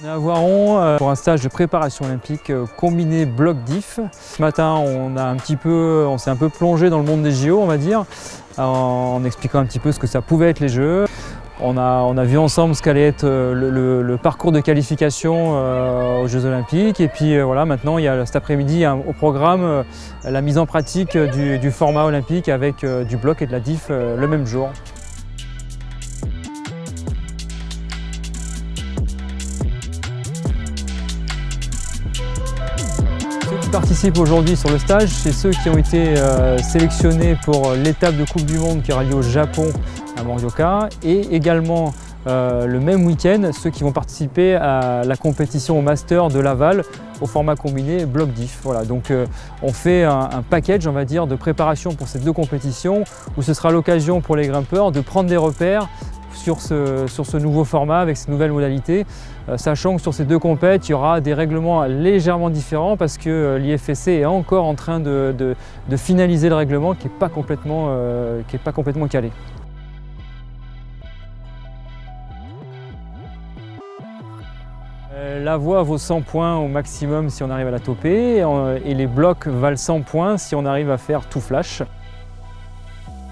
On est à Voiron euh, pour un stage de préparation olympique euh, combiné bloc diff. Ce matin, on s'est un peu plongé dans le monde des JO, on va dire, en expliquant un petit peu ce que ça pouvait être les Jeux. On a, on a vu ensemble ce qu'allait être euh, le, parcours de qualification aux Jeux Olympiques. Et puis voilà, maintenant, il y a cet après-midi au programme la mise en pratique du, du format olympique avec du bloc et de la diff le même jour. Qui participent aujourd'hui sur le stage, c'est ceux qui ont été euh, sélectionnés pour l'étape de Coupe du Monde qui aura lieu au Japon à Morioka et également euh, le même week-end ceux qui vont participer à la compétition au Master de Laval au format combiné bloc diff. Donc euh, on fait un, package dire de préparation pour ces deux compétitions où ce sera l'occasion pour les grimpeurs de prendre des repères sur ce, sur ce nouveau format avec ces nouvelles modalités, euh, sachant que sur ces deux compètes, il y aura des règlements légèrement différents parce que euh, l'IFSC est encore en train de, finaliser le règlement qui n'est pas, complètement, euh, pas complètement calé. La voie vaut 100 points au maximum si on arrive à la toper et les blocs valent 100 points si on arrive à faire tout flash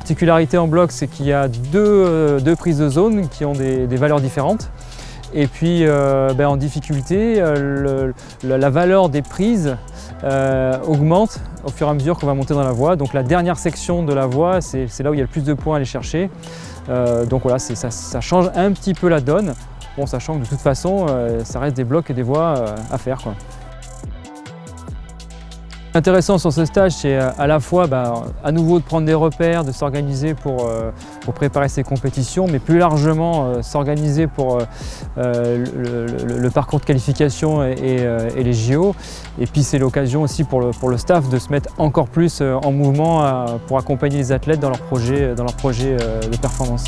particularité en bloc, c'est qu'il y a deux, deux, prises de zone qui ont des, valeurs différentes. Et puis euh, ben, en difficulté, euh, la valeur des prises euh, augmente au fur et à mesure qu'on va monter dans la voie. Donc la dernière section de la voie, c'est là où il y a le plus de points à aller chercher. donc voilà, ça, ça, change un petit peu la donne, bon, sachant que de toute façon, ça reste des blocs et des voies à faire. Intéressant sur ce stage, c'est euh, à la fois bah, à nouveau de prendre des repères, de s'organiser pour, euh, préparer ces compétitions, mais plus largement euh, s'organiser pour le, parcours de qualification et, les JO. Et puis c'est l'occasion aussi pour le, pour le, staff de se mettre encore plus en mouvement pour accompagner les athlètes dans leur projet, dans leur projet de performance.